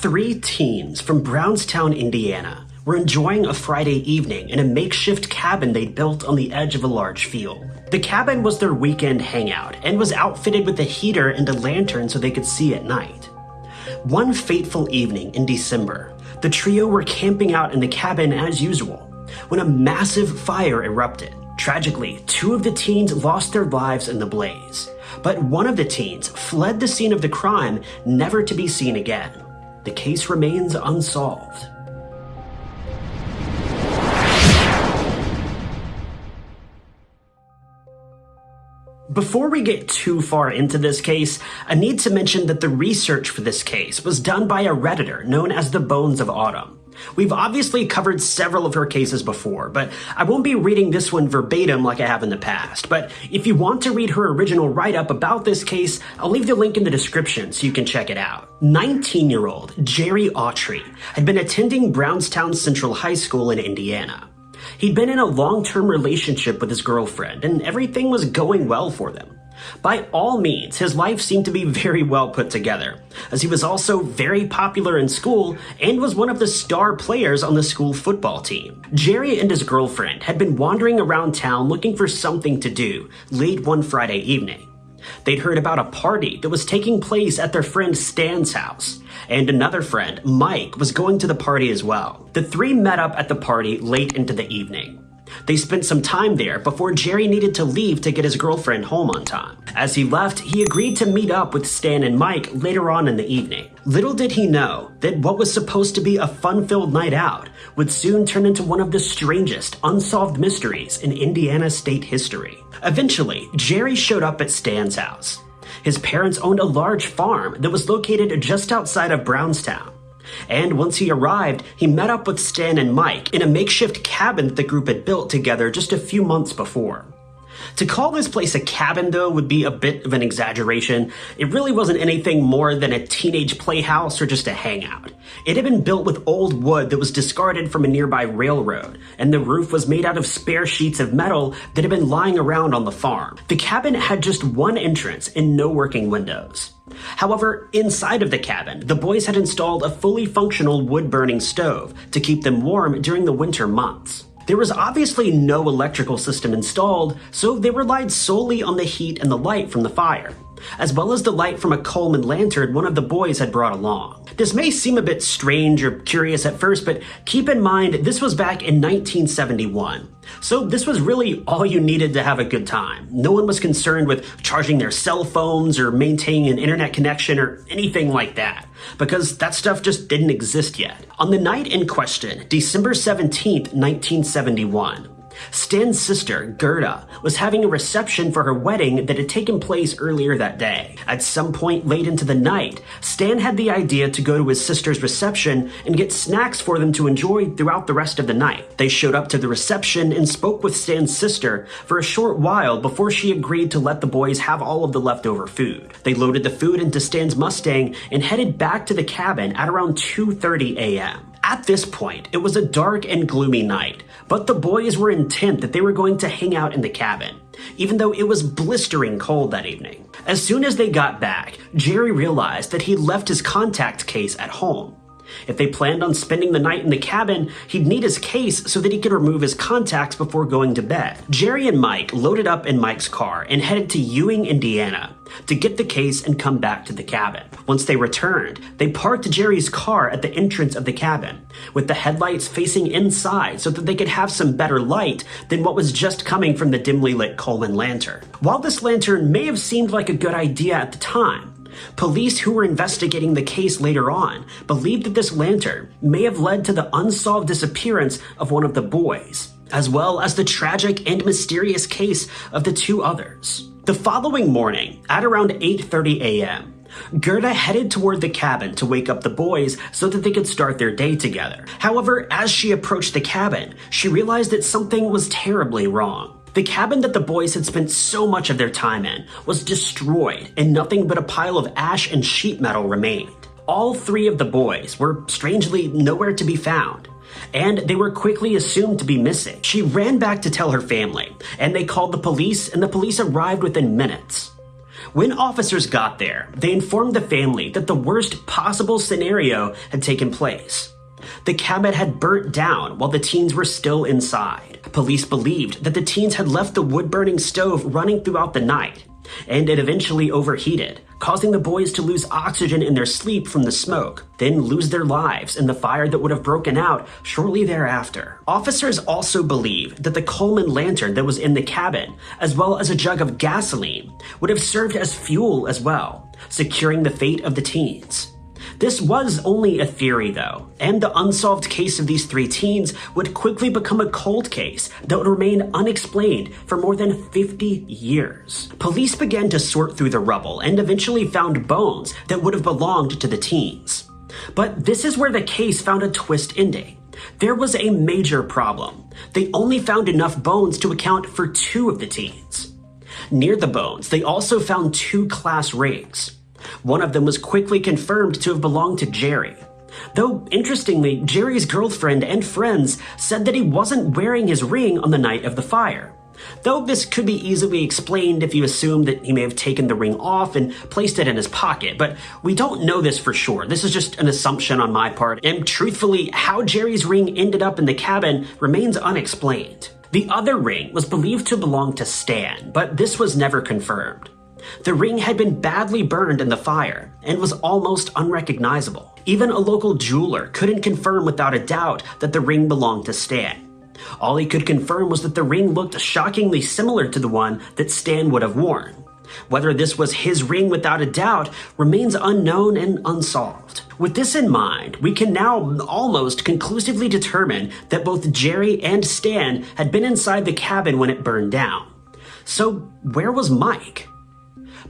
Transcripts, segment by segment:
Three teens from Brownstown, Indiana, were enjoying a Friday evening in a makeshift cabin they'd built on the edge of a large field. The cabin was their weekend hangout and was outfitted with a heater and a lantern so they could see at night. One fateful evening in December, the trio were camping out in the cabin as usual when a massive fire erupted. Tragically, two of the teens lost their lives in the blaze, but one of the teens fled the scene of the crime, never to be seen again. The case remains unsolved. Before we get too far into this case, I need to mention that the research for this case was done by a Redditor known as the Bones of Autumn. We've obviously covered several of her cases before, but I won't be reading this one verbatim like I have in the past. But if you want to read her original write-up about this case, I'll leave the link in the description so you can check it out. 19-year-old Jerry Autry had been attending Brownstown Central High School in Indiana. He'd been in a long-term relationship with his girlfriend, and everything was going well for them. By all means, his life seemed to be very well put together, as he was also very popular in school and was one of the star players on the school football team. Jerry and his girlfriend had been wandering around town looking for something to do late one Friday evening. They'd heard about a party that was taking place at their friend Stan's house, and another friend, Mike, was going to the party as well. The three met up at the party late into the evening. They spent some time there before Jerry needed to leave to get his girlfriend home on time. As he left, he agreed to meet up with Stan and Mike later on in the evening. Little did he know that what was supposed to be a fun-filled night out would soon turn into one of the strangest unsolved mysteries in Indiana state history. Eventually, Jerry showed up at Stan's house. His parents owned a large farm that was located just outside of Brownstown. And once he arrived, he met up with Stan and Mike in a makeshift cabin that the group had built together just a few months before. To call this place a cabin, though, would be a bit of an exaggeration. It really wasn't anything more than a teenage playhouse or just a hangout. It had been built with old wood that was discarded from a nearby railroad, and the roof was made out of spare sheets of metal that had been lying around on the farm. The cabin had just one entrance and no working windows. However, inside of the cabin, the boys had installed a fully functional wood-burning stove to keep them warm during the winter months. There was obviously no electrical system installed, so they relied solely on the heat and the light from the fire, as well as the light from a Coleman lantern one of the boys had brought along. This may seem a bit strange or curious at first, but keep in mind this was back in 1971. So this was really all you needed to have a good time. No one was concerned with charging their cell phones or maintaining an internet connection or anything like that, because that stuff just didn't exist yet. On the night in question, December 17th, 1971, Stan's sister, Gerda, was having a reception for her wedding that had taken place earlier that day. At some point late into the night, Stan had the idea to go to his sister's reception and get snacks for them to enjoy throughout the rest of the night. They showed up to the reception and spoke with Stan's sister for a short while before she agreed to let the boys have all of the leftover food. They loaded the food into Stan's Mustang and headed back to the cabin at around 2.30 a.m. At this point, it was a dark and gloomy night, but the boys were intent that they were going to hang out in the cabin, even though it was blistering cold that evening. As soon as they got back, Jerry realized that he'd left his contact case at home. If they planned on spending the night in the cabin, he'd need his case so that he could remove his contacts before going to bed. Jerry and Mike loaded up in Mike's car and headed to Ewing, Indiana to get the case and come back to the cabin. Once they returned, they parked Jerry's car at the entrance of the cabin, with the headlights facing inside so that they could have some better light than what was just coming from the dimly lit Coleman lantern. While this lantern may have seemed like a good idea at the time, Police who were investigating the case later on believed that this lantern may have led to the unsolved disappearance of one of the boys, as well as the tragic and mysterious case of the two others. The following morning, at around 8.30 a.m., Gerda headed toward the cabin to wake up the boys so that they could start their day together. However, as she approached the cabin, she realized that something was terribly wrong. The cabin that the boys had spent so much of their time in was destroyed and nothing but a pile of ash and sheet metal remained. All three of the boys were strangely nowhere to be found and they were quickly assumed to be missing. She ran back to tell her family, and they called the police, and the police arrived within minutes. When officers got there, they informed the family that the worst possible scenario had taken place. The cabin had burnt down while the teens were still inside. Police believed that the teens had left the wood burning stove running throughout the night, and it eventually overheated, causing the boys to lose oxygen in their sleep from the smoke, then lose their lives in the fire that would have broken out shortly thereafter. Officers also believe that the Coleman lantern that was in the cabin, as well as a jug of gasoline, would have served as fuel as well, securing the fate of the teens. This was only a theory, though, and the unsolved case of these three teens would quickly become a cold case that would remain unexplained for more than 50 years. Police began to sort through the rubble and eventually found bones that would have belonged to the teens. But this is where the case found a twist ending. There was a major problem. They only found enough bones to account for two of the teens. Near the bones, they also found two class rings. One of them was quickly confirmed to have belonged to Jerry. Though, interestingly, Jerry's girlfriend and friends said that he wasn't wearing his ring on the night of the fire. Though this could be easily explained if you assume that he may have taken the ring off and placed it in his pocket, but we don't know this for sure. This is just an assumption on my part, and truthfully, how Jerry's ring ended up in the cabin remains unexplained. The other ring was believed to belong to Stan, but this was never confirmed. The ring had been badly burned in the fire and was almost unrecognizable. Even a local jeweler couldn't confirm without a doubt that the ring belonged to Stan. All he could confirm was that the ring looked shockingly similar to the one that Stan would have worn. Whether this was his ring without a doubt remains unknown and unsolved. With this in mind, we can now almost conclusively determine that both Jerry and Stan had been inside the cabin when it burned down. So, where was Mike?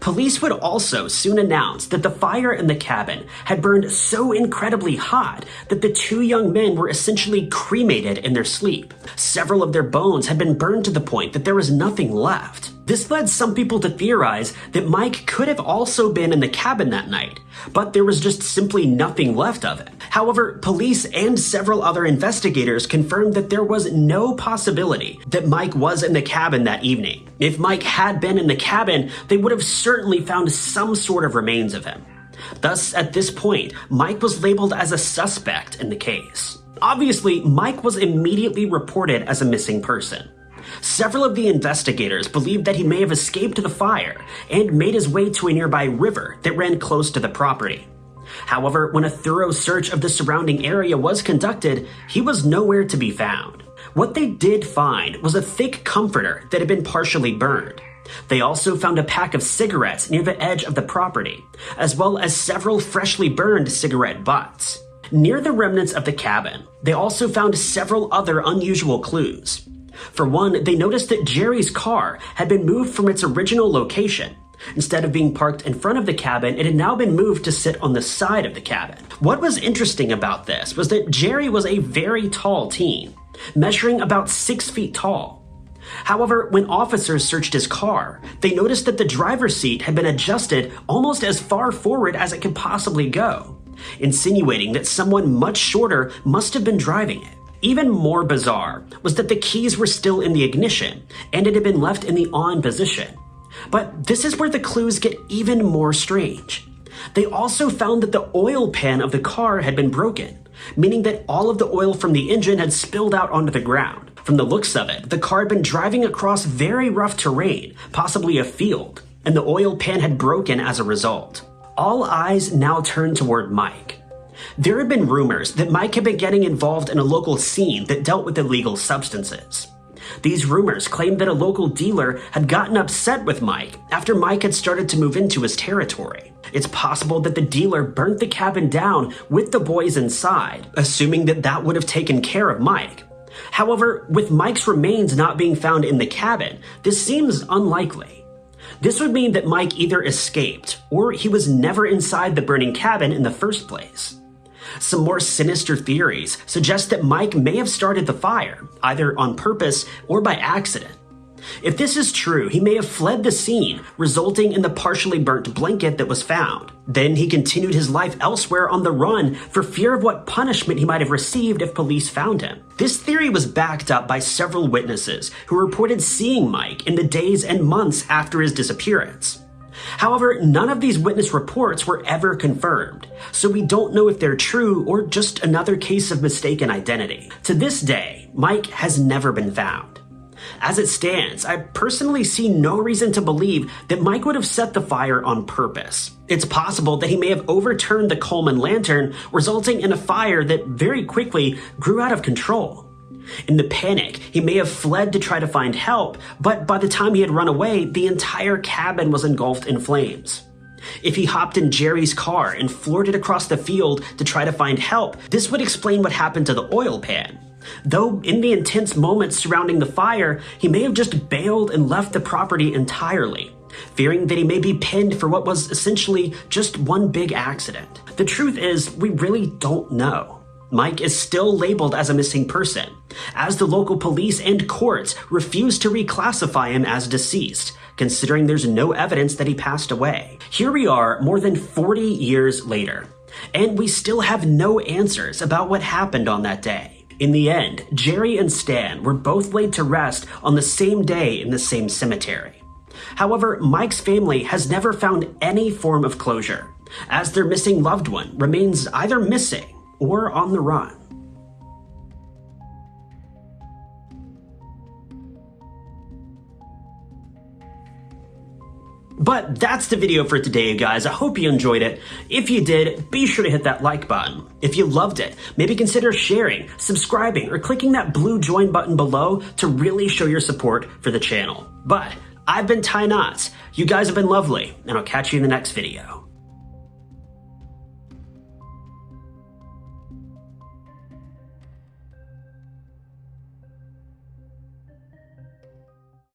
Police would also soon announce that the fire in the cabin had burned so incredibly hot that the two young men were essentially cremated in their sleep. Several of their bones had been burned to the point that there was nothing left. This led some people to theorize that Mike could have also been in the cabin that night, but there was just simply nothing left of it. However, police and several other investigators confirmed that there was no possibility that Mike was in the cabin that evening. If Mike had been in the cabin, they would have certainly found some sort of remains of him. Thus, at this point, Mike was labeled as a suspect in the case. Obviously, Mike was immediately reported as a missing person. Several of the investigators believed that he may have escaped the fire and made his way to a nearby river that ran close to the property. However, when a thorough search of the surrounding area was conducted, he was nowhere to be found. What they did find was a thick comforter that had been partially burned. They also found a pack of cigarettes near the edge of the property, as well as several freshly burned cigarette butts. Near the remnants of the cabin, they also found several other unusual clues. For one, they noticed that Jerry's car had been moved from its original location. Instead of being parked in front of the cabin, it had now been moved to sit on the side of the cabin. What was interesting about this was that Jerry was a very tall teen, measuring about six feet tall. However, when officers searched his car, they noticed that the driver's seat had been adjusted almost as far forward as it could possibly go, insinuating that someone much shorter must have been driving it. Even more bizarre was that the keys were still in the ignition and it had been left in the on position. But this is where the clues get even more strange. They also found that the oil pan of the car had been broken, meaning that all of the oil from the engine had spilled out onto the ground. From the looks of it, the car had been driving across very rough terrain, possibly a field, and the oil pan had broken as a result. All eyes now turned toward Mike. There had been rumors that Mike had been getting involved in a local scene that dealt with illegal substances. These rumors claimed that a local dealer had gotten upset with Mike after Mike had started to move into his territory. It's possible that the dealer burnt the cabin down with the boys inside, assuming that that would have taken care of Mike. However, with Mike's remains not being found in the cabin, this seems unlikely. This would mean that Mike either escaped or he was never inside the burning cabin in the first place. Some more sinister theories suggest that Mike may have started the fire, either on purpose or by accident. If this is true, he may have fled the scene, resulting in the partially burnt blanket that was found. Then he continued his life elsewhere on the run for fear of what punishment he might have received if police found him. This theory was backed up by several witnesses who reported seeing Mike in the days and months after his disappearance. However, none of these witness reports were ever confirmed, so we don't know if they're true or just another case of mistaken identity. To this day, Mike has never been found. As it stands, I personally see no reason to believe that Mike would have set the fire on purpose. It's possible that he may have overturned the Coleman lantern, resulting in a fire that very quickly grew out of control. In the panic, he may have fled to try to find help, but by the time he had run away, the entire cabin was engulfed in flames. If he hopped in Jerry's car and it across the field to try to find help, this would explain what happened to the oil pan. Though in the intense moments surrounding the fire, he may have just bailed and left the property entirely, fearing that he may be pinned for what was essentially just one big accident. The truth is, we really don't know. Mike is still labeled as a missing person, as the local police and courts refuse to reclassify him as deceased, considering there's no evidence that he passed away. Here we are more than 40 years later, and we still have no answers about what happened on that day. In the end, Jerry and Stan were both laid to rest on the same day in the same cemetery. However, Mike's family has never found any form of closure, as their missing loved one remains either missing or on the run. But that's the video for today, guys. I hope you enjoyed it. If you did, be sure to hit that like button. If you loved it, maybe consider sharing, subscribing, or clicking that blue join button below to really show your support for the channel. But I've been Ty Notts. You guys have been lovely, and I'll catch you in the next video.